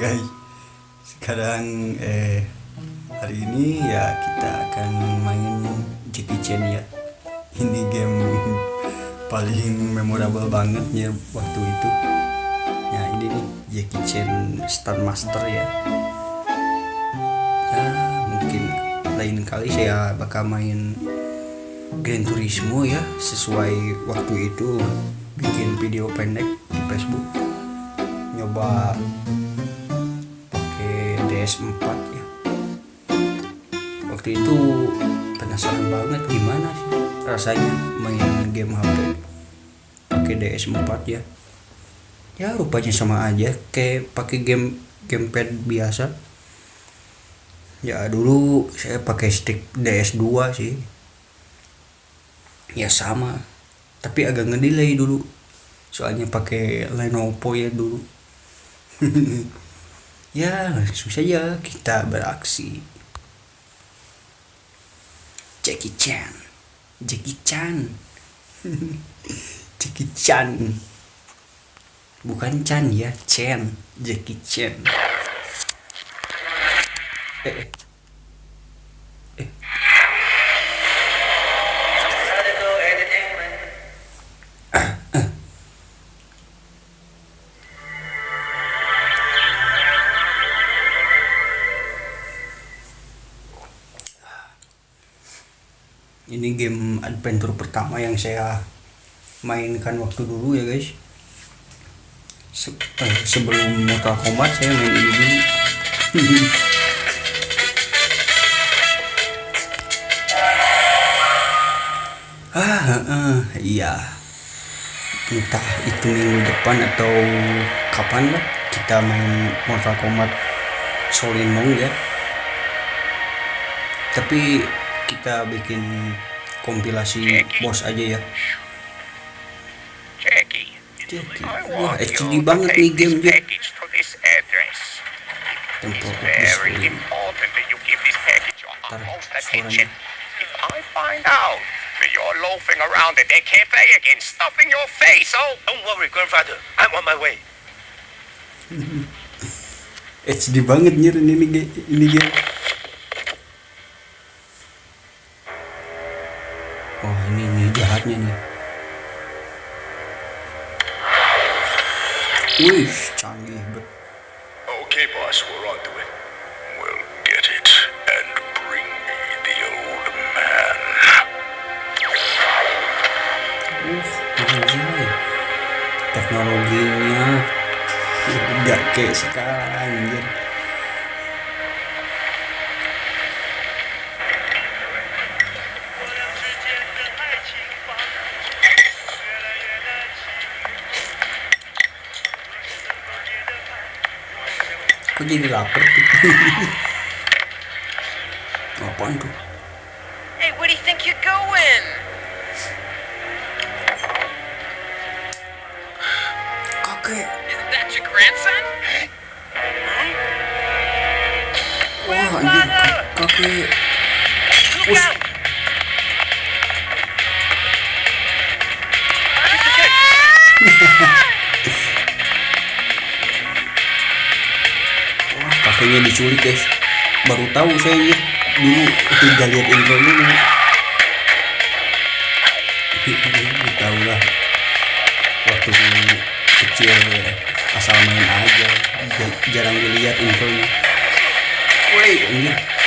guys. Sekarang eh hari ini ya kita akan main Jackie Chan ya. Ini game paling memorable banget ya waktu itu. Ya ini nih Jackie Chan Star Master ya. Ya mungkin lain kali saya bakal main Gran Turismo ya sesuai waktu itu. Bikin video pendek di Facebook. Nyoba pakai DS4 ya. Waktu itu penasaran banget gimana sih rasanya main game HP pakai DS4 ya. Ya rupanya sama aja kayak pakai game gamepad biasa. Ya dulu saya pakai stick DS2 sih. Ya sama. Tapi agak ngedelay dulu. Soalnya pakai Lenovo ya dulu ya langsung saja kita beraksi. Jackie Chan. Jackie Chan. Jackie Chan. Bukan Chan ya Chan. Jackie Chan. Eh, eh. Adventure pertama yang saya mainkan waktu dulu ya guys. Se eh, sebelum Mortal Kombat saya main ini dulu. Ah uh, iya. Entah itu minggu depan atau kapan lah kita main Mortal Kombat Solinong ya. Tapi kita bikin kompilasi bos aja ya Jackie, Wah, HD banget nih game dia. Tempo Very Display. important that you give this package your Tar, utmost suaranya. attention. If I find out that you're loafing around at that cafe again, stuffing your face, oh, don't worry, grandfather. I'm on my way. HD banget ini ini game. Jahatnya nih. Wih, canggih bet. Okay, boss, we're on to it. We'll get it and bring me the old man. Uh, anjay. Teknologinya gak kayak sekarang anjir. Kok jadi lapar? Apaan tuh? Hey, where do you think you're going? Kakek. Isn't that your grandson? Wah anjir ka- kakek. Wah kakeknya diculik guys. Baru tahu saya. Dulu udah lihat intro dulu. tahu lah. Waktu kecil asal main aja. Ja- Jarang dilihat intronya. Woi anjir.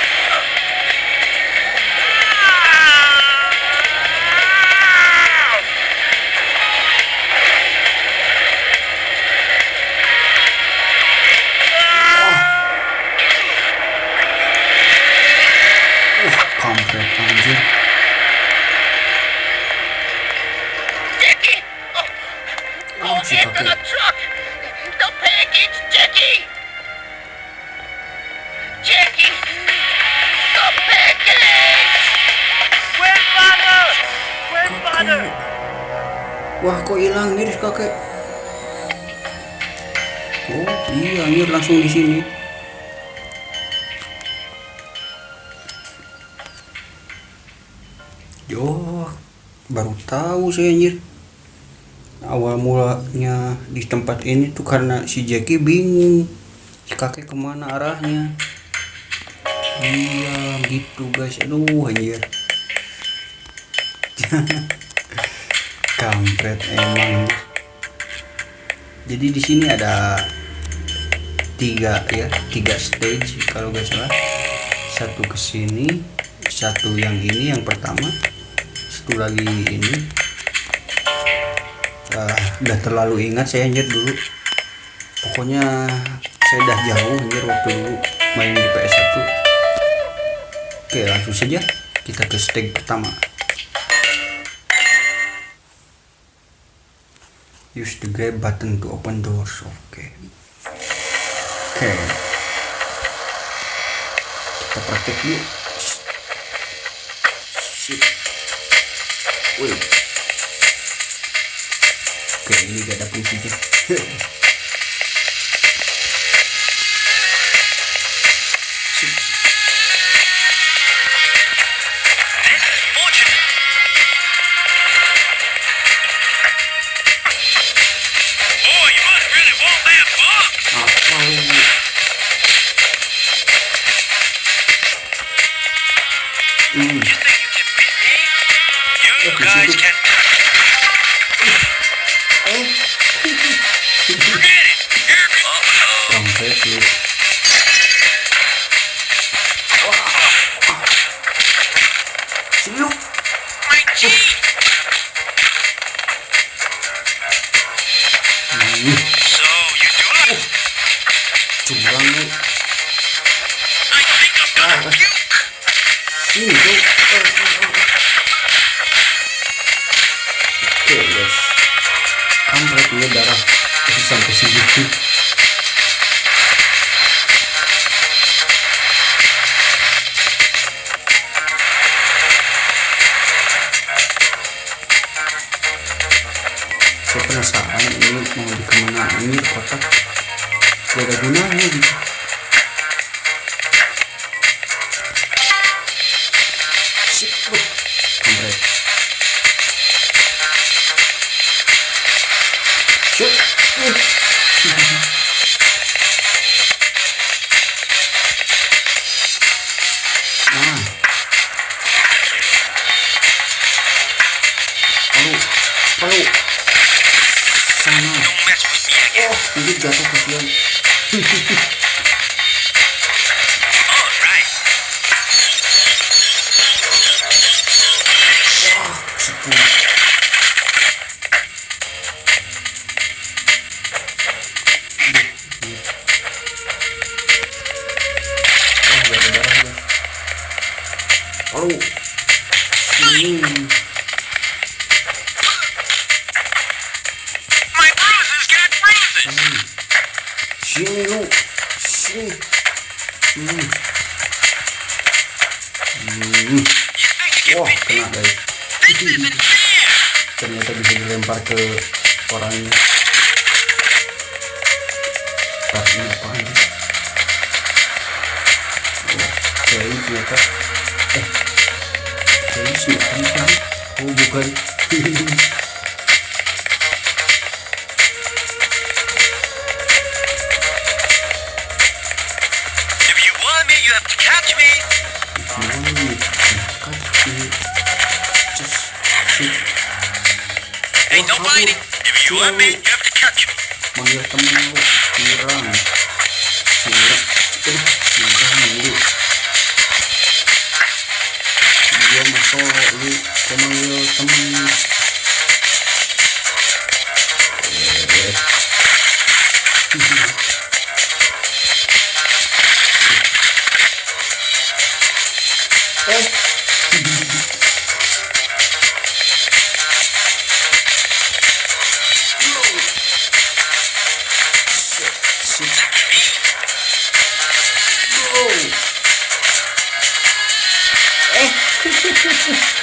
Baru tahu saya anjir. Awal mulanya di tempat ini tuh karena si Jackie bingung. Si kakek ke mana arahnya? Iya gitu guys. Aduh anjir. Kampret emang jadi di sini ada tiga ya tiga stage kalau nggak salah. Satu ke sini satu yang ini yang pertama satu lagi ini. Ah, udah terlalu ingat saya anjir dulu. Pokoknya saya udah jauh anjir waktu dulu main di PS1 oke langsung saja kita ke stage pertama. Use the grab button to open doors. Oke. Oke. Kita praktek dulu Wih. Oke, ini gak ada fungsinya. Hmm, with me again. Oh, no kabur. fighting. If you want me, you have to catch me. manggil temen lu curang curang lu kau manggil temen eh eh shit shit Oh. Eh. eh.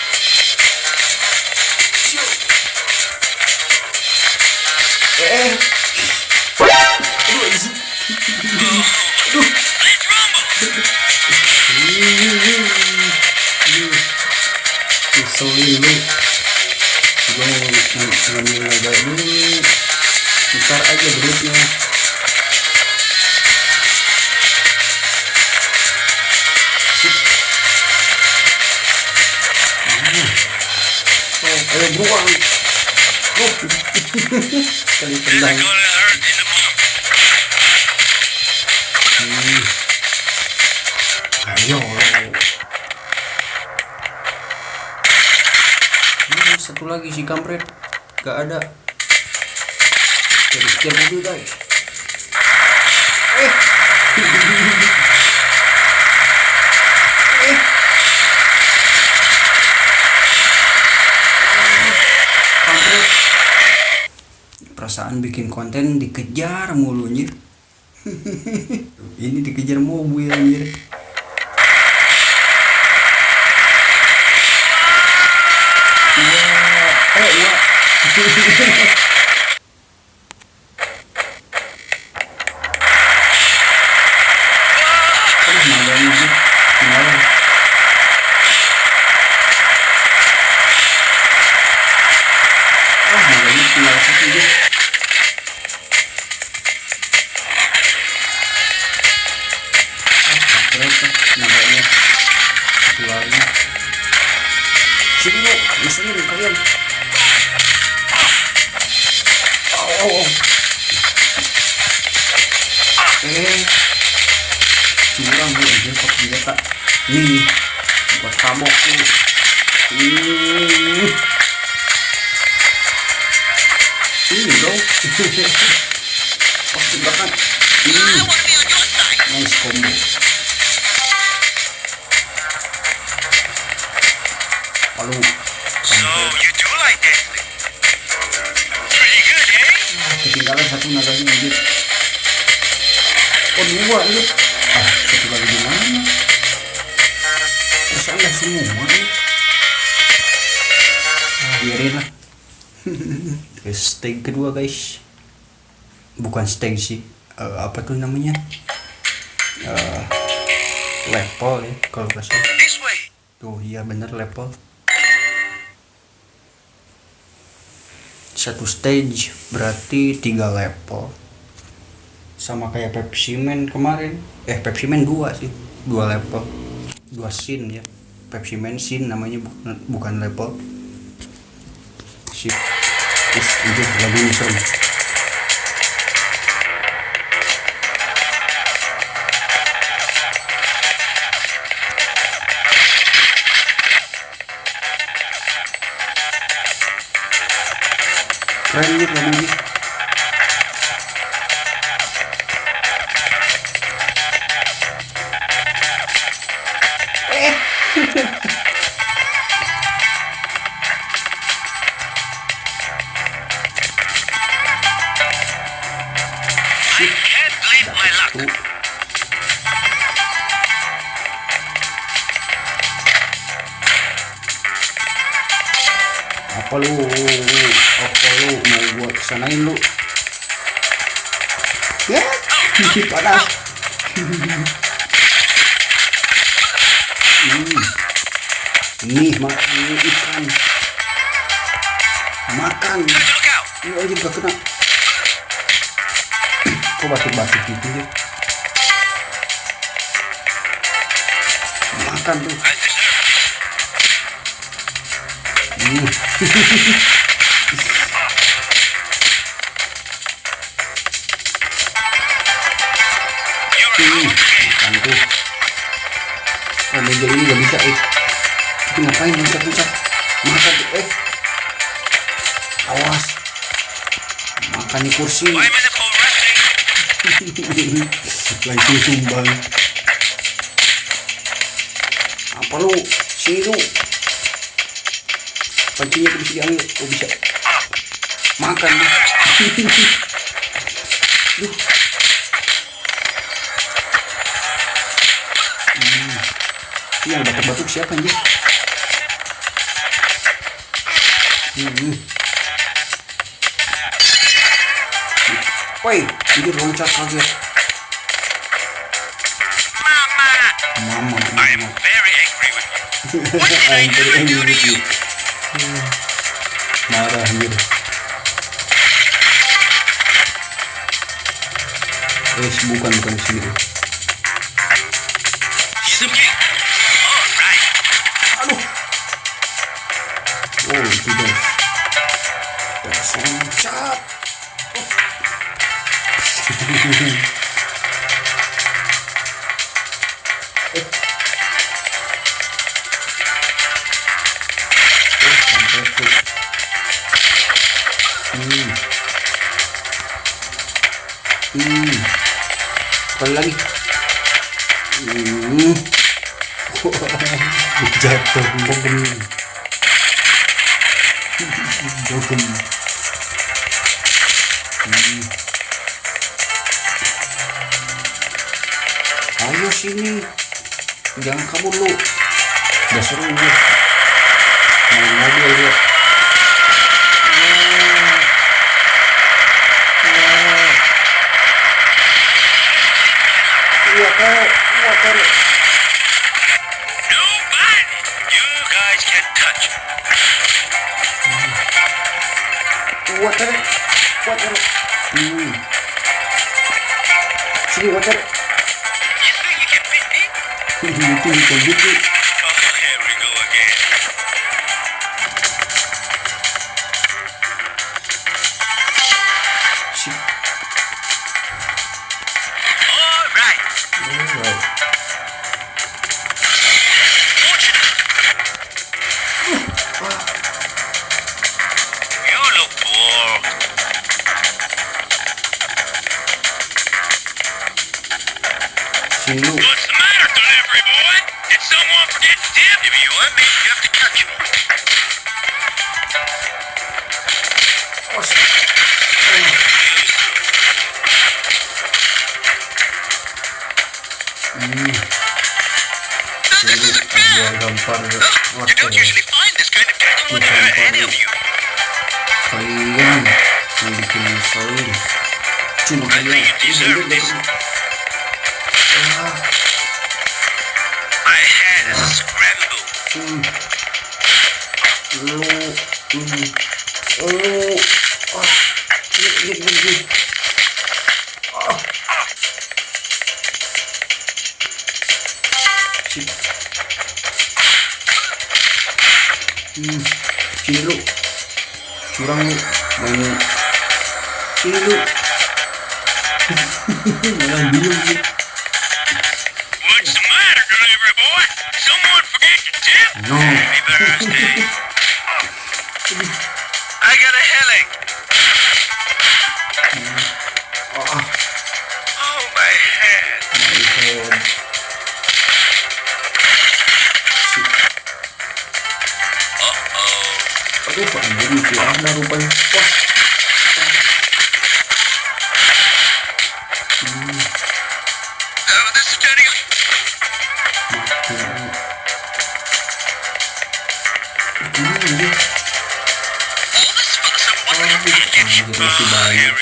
tendang ayo Ini satu lagi si kampret. Gak ada perasaan bikin konten dikejar mulu anjir ini dikejar mobil anjir. Wah, eh, curang lu aja kok senjata. Nih, buat tabok lu. Hmm. Ini dong. Pas tebakan. Hmm. Nice combo. Halo. So you do like dancing? Pretty good, eh? ketinggalan satu naganya anjir oh dua anjir anda semua nih. Ah, biarin lah. Stage kedua guys. Bukan stage sih. Eh, apa tuh namanya? Eh, level ya kalau nggak salah. Tuh iya bener level. Satu stage berarti tiga level. Sama kayak Pepsi Man kemarin. Eh Pepsi Man dua sih. Dua level. Dua scene ya Pepsi Man scene namanya bukan, bukan level Sip. Ih anjir lagunya serem Keren nih lagunya ya panas hmm. nih makan ini ikan makan ini aja gak kena kok batuk-batuk gitu ya makan tuh. Hmm. Makan tuh. Oh, meja ini gak bisa, eh. Itu ngapain loncat-loncat? Makan tuh, eh. Awas. Makan di kursi. Langsung tumbang. Apa lu? Sini lu. Pancinya tuh bisa diambil. Oh, bisa. Makan. Duh. Ini batuk-batuk siapa anjir? Hmm. Woi, ini loncat kaget. Mama. Mama, I am very angry with you. What did I do to you? Marah anjir. Eh, bukan bukan sini. Hmm. Sekali lagi. Hmm. Jatuh bogem. jatuh vámonos. No solo Pilih. 아니야. 음. 로, 음. 오, 아, 이게, 이게, 이리로 What's the matter, delivery boy? Someone forget to tip? No. ماشي بعيد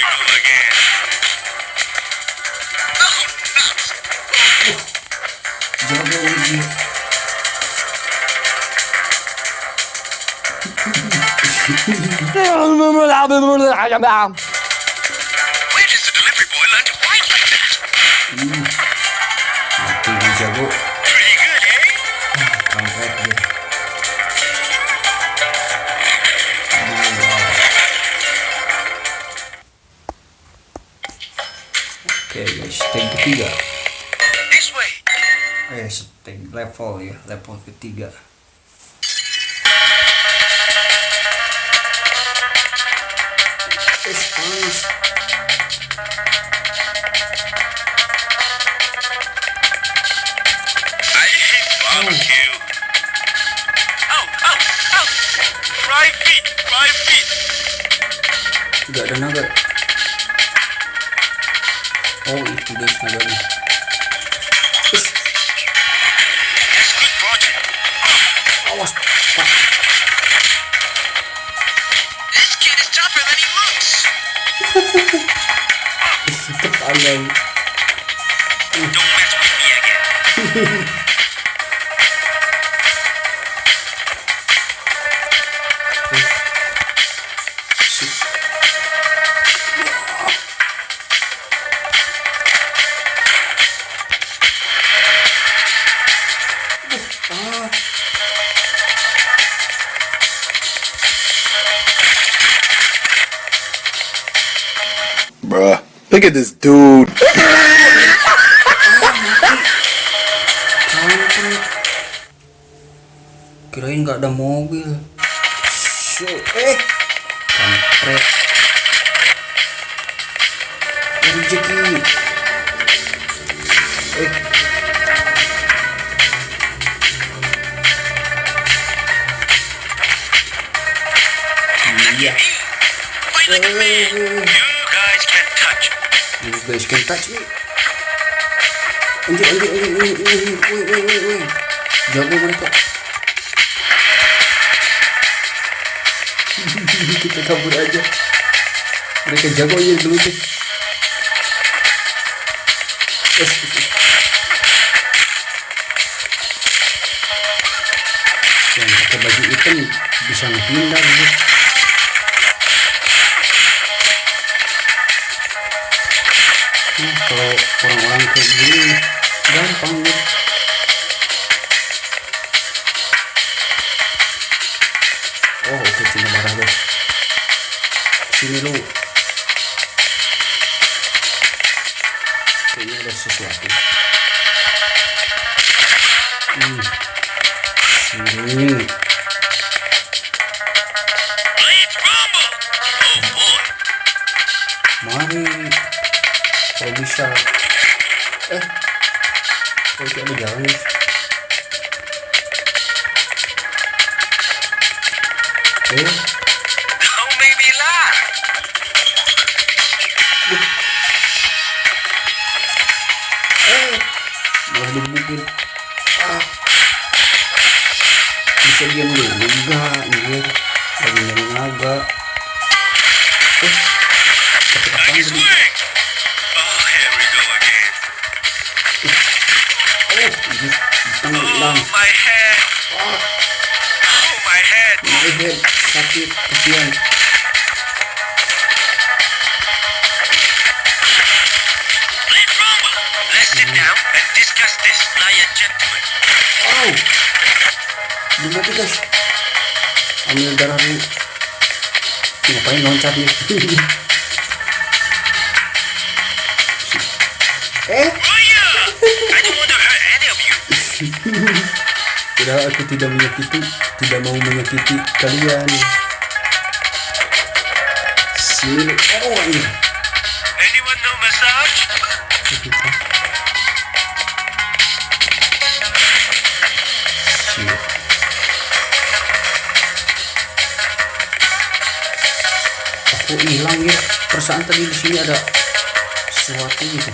المهم العب المهم العب يا جماعة level ketiga. It's oh. Gak ada naga. Oh itu dia naganya know Look at this dude. kirain nggak ada mobil. Eh. Kampret. Rezeki. Eh. Iya. Finally, you guys can touch me? Anjir anjir anjir anjir anjir woi woi woi woi jago mereka kita kabur aja. Mereka jago aja dulu tuh Yes, yes, yes. yang pakai baju hitam bisa menghindar gitu. Kalau orang-orang kayak gini gampang gitu. Oh oke cuma darah guys. Sini lu. Kayaknya ada sesuatu. Hmm. Sini. Hilang Oh, my head. Oh, my head. my head sakit kasihan. Oh. Belum mati guys ambil darah dulu. Ngapain loncat nih aku tidak menyakiti, tidak mau menyakiti kalian. Sini, oh anjir. Anyone know massage? Aku hilang ya. Perasaan tadi di sini ada sesuatu gitu.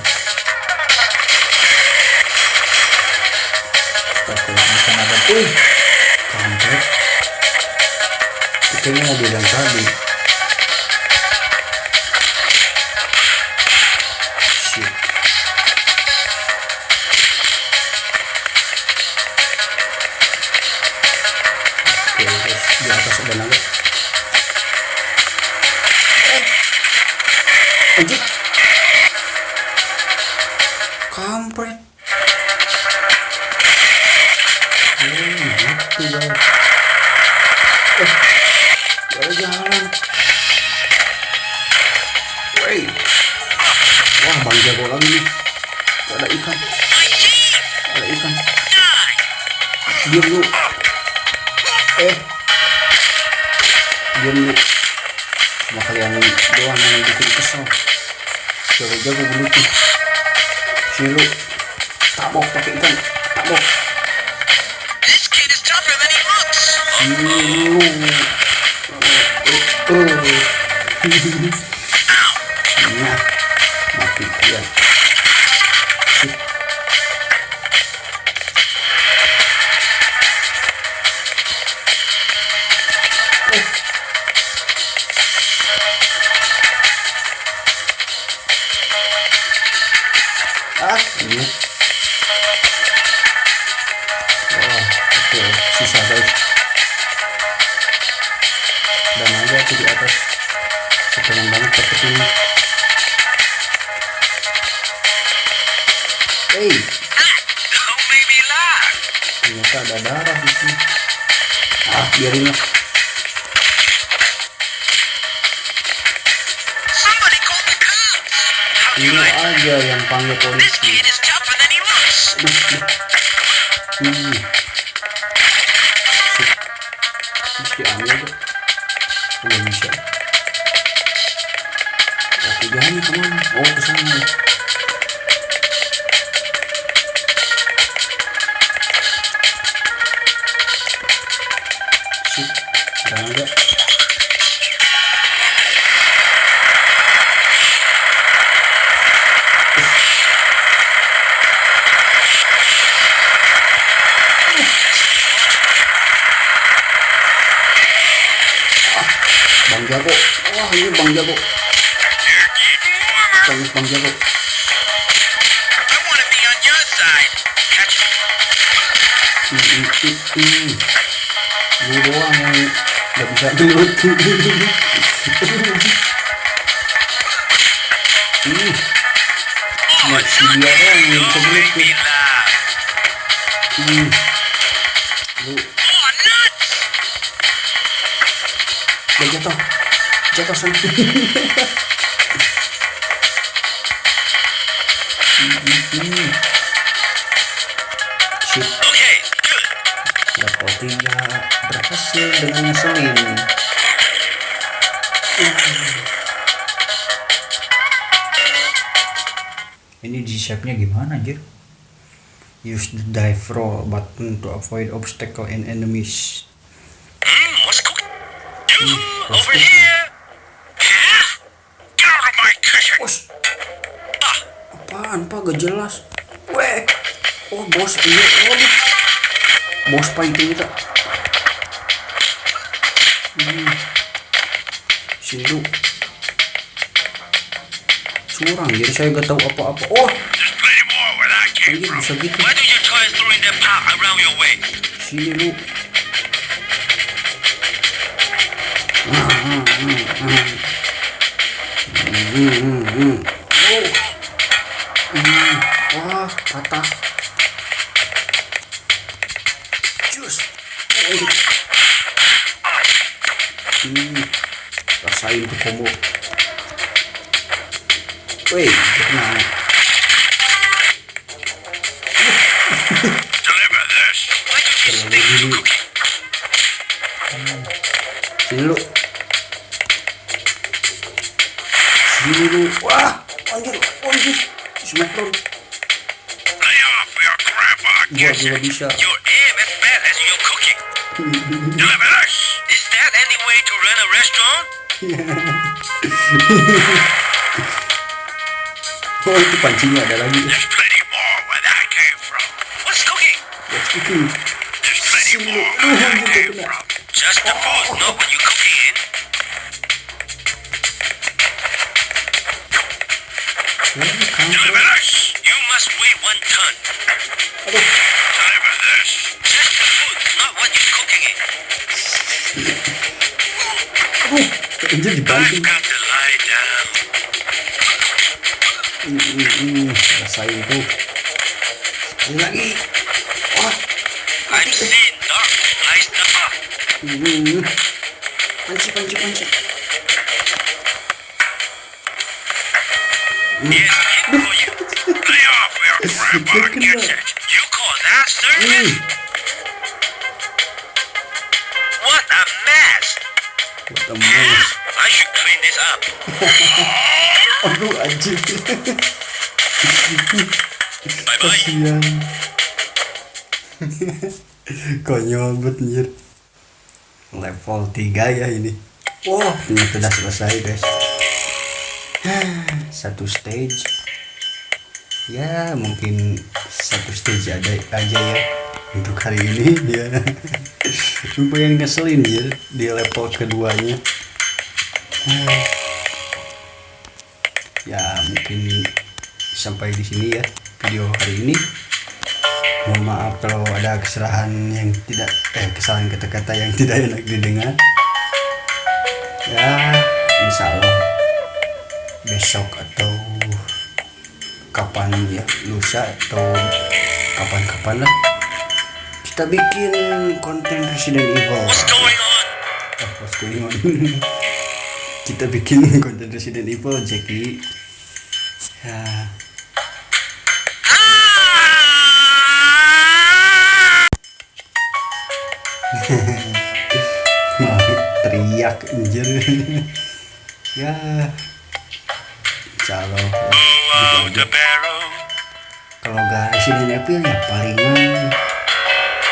Oke, bisa ada. Uh, kampret. Itu kayaknya mobil yang tadi. Eh. Lu. Cuma kalian doang yang bikin kesel. Jago-jago begitu. Sini lu. Tabok pakai ikan. Tabok. Sini lu. Ternyata ada darah di sini. Ah, biarin lah. Ini aja yang panggil polisi. Hmm. Sip. Terus diambil tuh. Nggak bisa. Oke, jalannya ke mana? Oh, ke Wah, ini Bang Jago. Bang, Jago. Doang yang bisa gelut. Hmm. Cuma si dia doang yang bisa Jatuh sana. Hmm, hmm, hmm. Sip. Okay, good. Level 3 berhasil dengan ngeselin. Ini di shape-nya gimana aja? Use the dive roll button to avoid obstacle and enemies. Hmm, what's cooking? You what's over here? Pak? Gak jelas. Weh, oh bos ini, oh di- bos pak itu kita. Hmm. Sini lu. Curang, jadi saya gak tahu apa-apa. Oh, there's plenty more where I came anjir from. bisa gitu. Why do you Wah, anjir, anjir. Smackdown. Lay off your grandpa Gua kitchen. Your aim as bad as your cooking. Deliver this. Is that any way to run a restaurant? Oh, itu pancingnya ada lagi. There's plenty more where that came from. What's cooking? What's cooking? There's plenty more where that came from. Just the food, not what you one ton. Aduh, Deliver this. Just the food, not what you cooking in. aduh. I've dibanting. got to lie down. Hmm, hmm, hmm. Rasain tuh. Sekali lagi. Wah, I've seen dark lies the up. hmm. Panci, panci, panci. Yes, that. You call that service? Hmm. What a mess. What a mess. I should clean this up. Aduh, anjir. Bye bye. Kasian. Konyol banget anjir. Level 3 ya ini. Wah, ini sudah selesai guys. Satu stage. Ya, mungkin satu stage ada aja ya untuk hari ini ya. Lumayan ngeselin ya di level keduanya. Ya, mungkin sampai di sini ya video hari ini mohon maaf kalau ada kesalahan yang tidak eh kesalahan kata-kata yang tidak enak didengar ya insya Allah besok atau kapan ya lusa atau kapan-kapan lah. Kita bikin konten Resident Evil. What's going on? Eh, what's going on? kita bikin konten Resident Evil Jackie. Ya. Wah, teriak anjir. Ya. Insya Allah. ya, gitu kalau gak Resident Evil ya palingan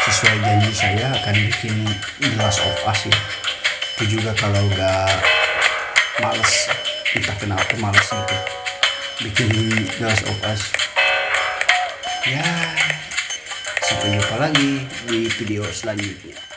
sesuai janji saya akan bikin The Last of Us ya. Itu juga kalau gak males entah kenapa males gitu. Bikin The Last of Us. Ya sampai jumpa lagi di video selanjutnya